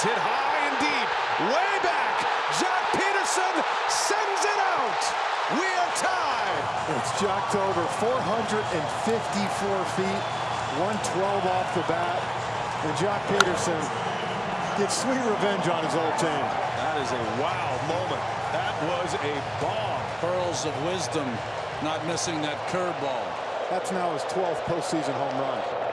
It's hit high and deep, way back. Joc Pederson sends it out. We are tied. It's Jacked over 454 feet, 112 off the bat. And Joc Pederson gets sweet revenge on his old team. That is a wow moment. That was a bomb. Pearls of wisdom, not missing that curveball. That's now his 12th postseason home run.